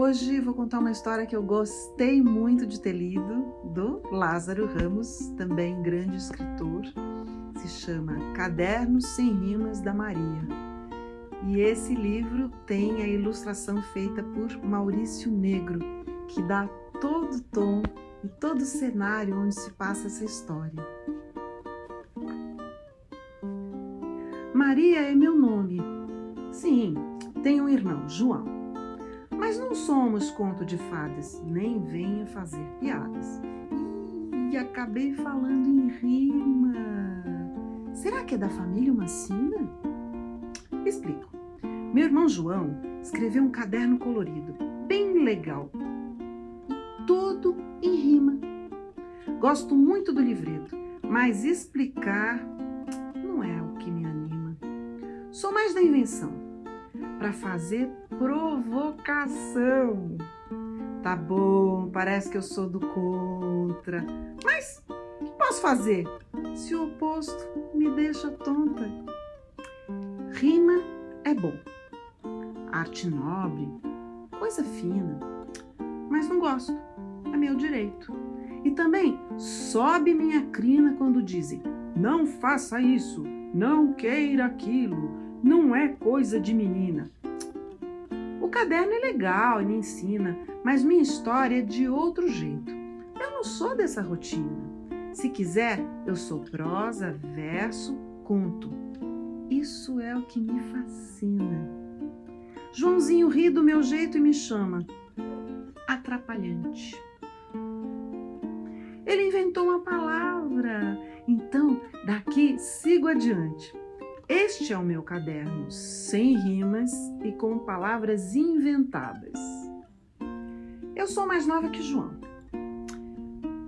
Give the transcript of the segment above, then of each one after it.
hoje vou contar uma história que eu gostei muito de ter lido, do Lázaro Ramos, também grande escritor. Se chama Cadernos Sem Rimas da Maria. E esse livro tem a ilustração feita por Maurício Negro, que dá todo o tom e todo o cenário onde se passa essa história. Maria é meu nome. Sim, tenho um irmão, João. Mas não somos conto de fadas, nem venha fazer piadas. E acabei falando em rima. Será que é da família uma sina? Explico. Meu irmão João escreveu um caderno colorido, bem legal, todo em rima. Gosto muito do livreto, mas explicar não é o que me anima. Sou mais da invenção para fazer provocação. Tá bom, parece que eu sou do contra, mas o que posso fazer se o oposto me deixa tonta? Rima é bom, arte nobre, coisa fina, mas não gosto, é meu direito. E também sobe minha crina quando dizem: não faça isso, não queira aquilo, não é coisa de menina. Caderno é legal e me ensina, mas minha história é de outro jeito. Eu não sou dessa rotina. Se quiser, eu sou prosa, verso, conto. Isso é o que me fascina. Joãozinho ri do meu jeito e me chama atrapalhante. Ele inventou uma palavra, então daqui sigo adiante. Este é o meu caderno, sem rimas e com palavras inventadas. Eu sou mais nova que João.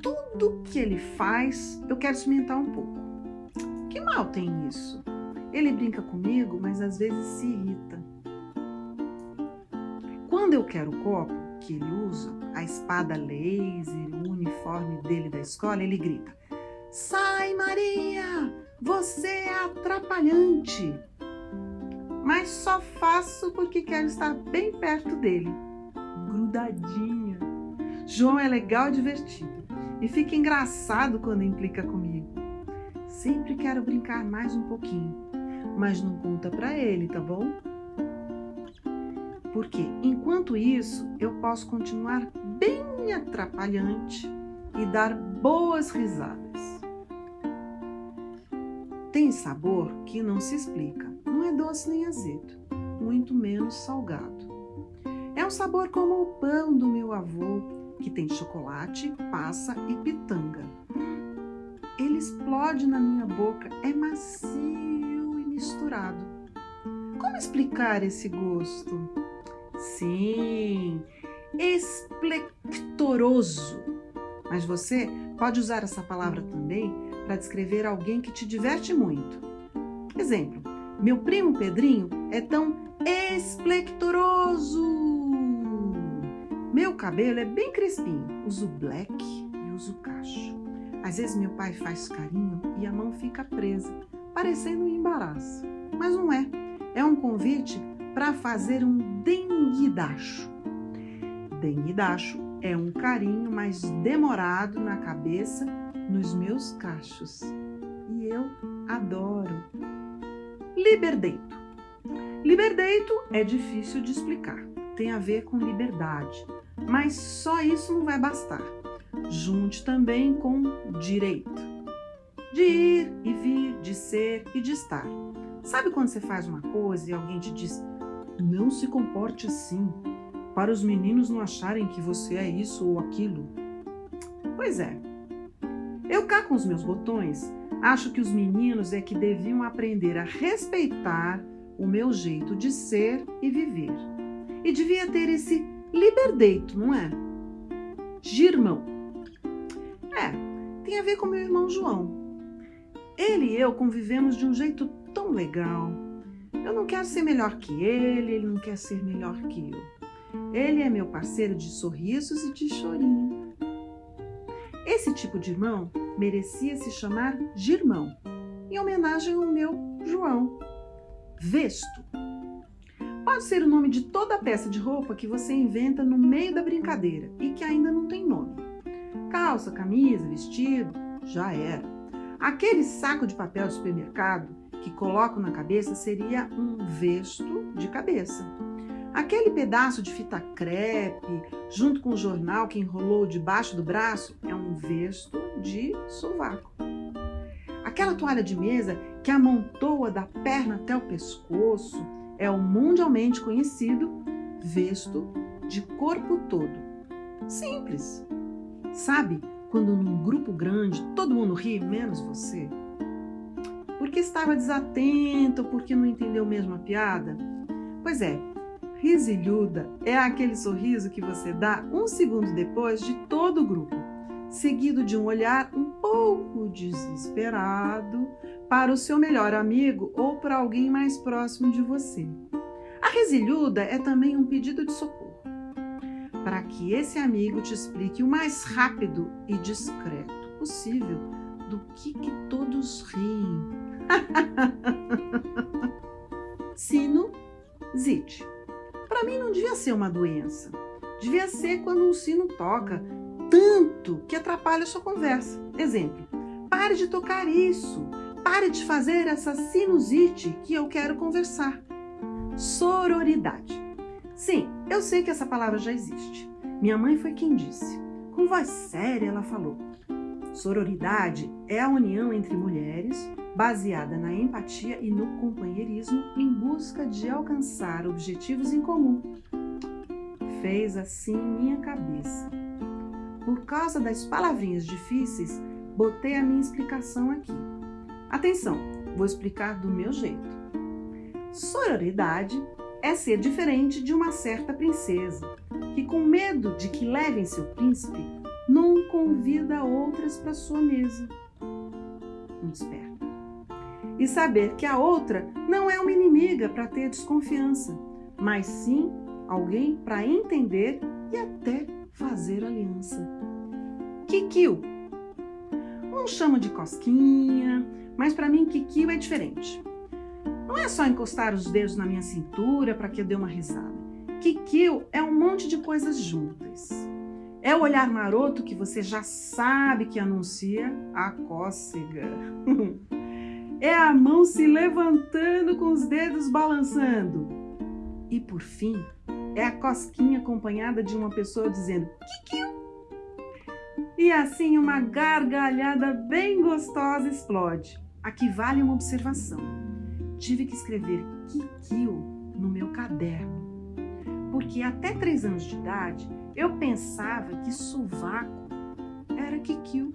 Tudo que ele faz, eu quero cimentar um pouco. Que mal tem isso? Ele brinca comigo, mas às vezes se irrita. Quando eu quero o copo que ele usa, a espada laser, o uniforme dele da escola, ele grita: Sai, Maria! Você é atrapalhante. Mas só faço porque quero estar bem perto dele, grudadinha. João é legal e divertido e fica engraçado quando implica comigo. Sempre quero brincar mais um pouquinho, mas não conta para ele, tá bom? Porque enquanto isso, eu posso continuar bem atrapalhante e dar boas risadas. Tem sabor que não se explica. Não é doce nem azedo, muito menos salgado. É um sabor como o pão do meu avô, que tem chocolate, passa e pitanga. Ele explode na minha boca, é macio e misturado. Como explicar esse gosto? Sim, esplectoroso. Mas você pode usar essa palavra também para descrever alguém que te diverte muito. Exemplo: Meu primo Pedrinho é tão esplectoroso. Meu cabelo é bem crespinho, uso black e uso cacho. Às vezes meu pai faz carinho e a mão fica presa, parecendo um embaraço. Mas não é. É um convite para fazer um denguidacho. Denguidacho é um carinho mais demorado na cabeça nos meus cachos. E eu adoro. Liberdeito. Liberdeito é difícil de explicar. Tem a ver com liberdade. Mas só isso não vai bastar. Junte também com direito. De ir e vir, de ser e de estar. Sabe quando você faz uma coisa e alguém te diz: não se comporte assim, para os meninos não acharem que você é isso ou aquilo? Pois é, eu cá com os meus botões, acho que os meninos é que deviam aprender a respeitar o meu jeito de ser e viver. E devia ter esse liberdeito, não é? Girmão. É, tem a ver com meu irmão João. Ele e eu convivemos de um jeito tão legal. Eu não quero ser melhor que ele, ele não quer ser melhor que eu. Ele é meu parceiro de sorrisos e de chorinho. Esse tipo de irmão merecia se chamar Girmão, em homenagem ao meu João. Vesto. Pode ser o nome de toda a peça de roupa que você inventa no meio da brincadeira e que ainda não tem nome. Calça, camisa, vestido, já era. Aquele saco de papel do supermercado que coloco na cabeça seria um vesto de cabeça. Aquele pedaço de fita crepe, junto com o jornal que enrolou debaixo do braço, é um vesto de sovaco. Aquela toalha de mesa que amontoa da perna até o pescoço é o mundialmente conhecido vesto de corpo todo. Simples. Sabe quando num grupo grande todo mundo ri, menos você? Porque estava desatento, porque não entendeu mesmo a piada? Pois é, risilhuda é aquele sorriso que você dá um segundo depois de todo o grupo, seguido de um olhar um pouco desesperado para o seu melhor amigo ou para alguém mais próximo de você. A risilhuda é também um pedido de socorro para que esse amigo te explique o mais rápido e discreto possível do que, que todos riem. Sinusite. Para mim não devia ser uma doença. Devia ser quando um sino toca tanto que atrapalha a sua conversa. Exemplo: pare de tocar isso. Pare de fazer essa sinusite que eu quero conversar. Sororidade. Sim, eu sei que essa palavra já existe. Minha mãe foi quem disse. Com voz séria, ela falou: Sororidade é a união entre mulheres baseada na empatia e no companheirismo em busca de alcançar objetivos em comum. Fez assim minha cabeça. Por causa das palavrinhas difíceis, botei a minha explicação aqui. Atenção, vou explicar do meu jeito. Sororidade é ser diferente de uma certa princesa, que, com medo de que levem seu príncipe, não convida outras para sua mesa. Muito esperto. E saber que a outra não é uma inimiga para ter desconfiança, mas sim alguém para entender e até fazer aliança. Kikio. Um chama de cosquinha, mas para mim Kikio é diferente. Não é só encostar os dedos na minha cintura para que eu dê uma risada. Kikil é um monte de coisas juntas. É o olhar maroto que você já sabe que anuncia a cócega. é a mão se levantando com os dedos balançando. E por fim, é a cosquinha acompanhada de uma pessoa dizendo Kikil. E assim uma gargalhada bem gostosa explode. Aqui vale uma observação tive que escrever Kikio no meu caderno, porque até três anos de idade eu pensava que sovaco era Kikio.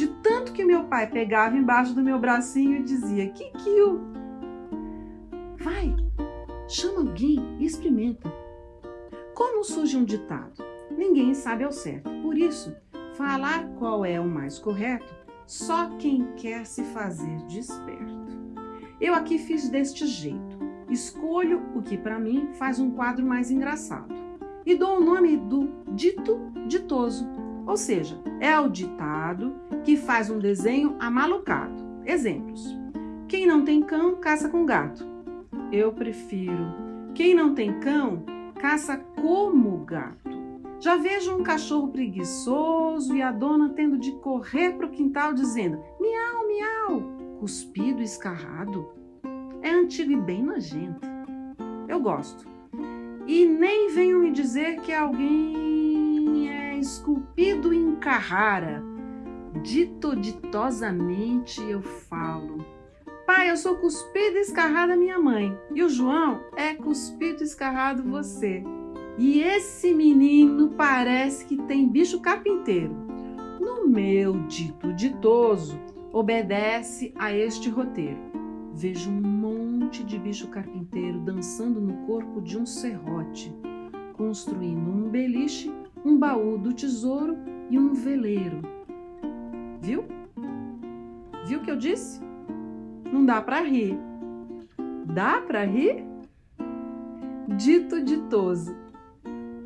De tanto que meu pai pegava embaixo do meu bracinho e dizia Kikio. Vai, chama alguém e experimenta. Como surge um ditado? Ninguém sabe ao certo. Por isso, falar qual é o mais correto só quem quer se fazer desperto. Eu aqui fiz deste jeito. Escolho o que para mim faz um quadro mais engraçado e dou o nome do dito ditoso, ou seja, é o ditado que faz um desenho amalucado. Exemplos: Quem não tem cão, caça com gato. Eu prefiro. Quem não tem cão, caça como gato. Já vejo um cachorro preguiçoso e a dona tendo de correr para o quintal dizendo miau, miau cuspido escarrado é antigo e bem nojento. Eu gosto. E nem venham me dizer que alguém esculpido em Carrara. Dito ditosamente eu falo. Pai, eu sou cuspido e escarrada minha mãe. E o João é cuspido e escarrado você. E esse menino parece que tem bicho carpinteiro. No meu dito ditoso, obedece a este roteiro. Vejo um monte de bicho carpinteiro dançando no corpo de um serrote, construindo um beliche, um baú do tesouro e um veleiro. Viu? Viu o que eu disse? Não dá para rir. Dá para rir? Dito ditoso.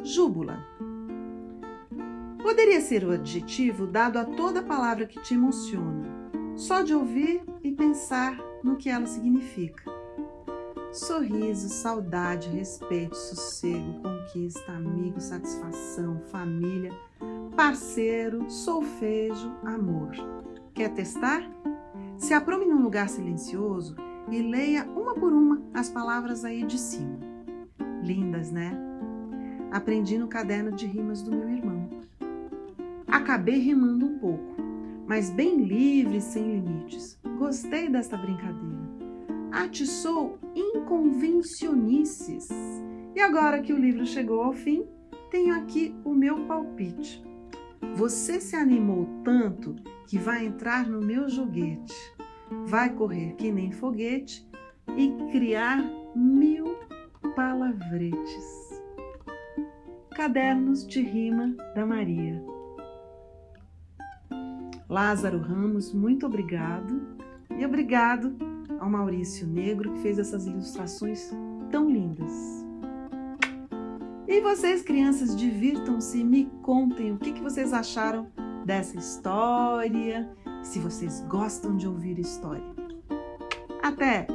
Júbula. Poderia ser o adjetivo dado a toda palavra que te emociona só de ouvir e pensar no que ela significa. Sorriso, saudade, respeito, sossego, conquista, amigo, satisfação, família, parceiro, solfejo, amor. Quer testar? Se aprome num lugar silencioso e leia uma por uma as palavras aí de cima. Lindas, né? Aprendi no caderno de rimas do meu irmão. Acabei rimando um pouco, mas bem livre, sem limites. Gostei desta brincadeira. Atiçou inconvencionices. E agora que o livro chegou ao fim, tenho aqui o meu palpite. Você se animou tanto que vai entrar no meu joguete, vai correr que nem foguete e criar mil palavretes. Cadernos de Rima da Maria. Lázaro Ramos, muito obrigado. E obrigado ao Maurício Negro que fez essas ilustrações tão lindas. E vocês, crianças, divirtam-se e me contem o que, que vocês acharam dessa história, se vocês gostam de ouvir história. Até!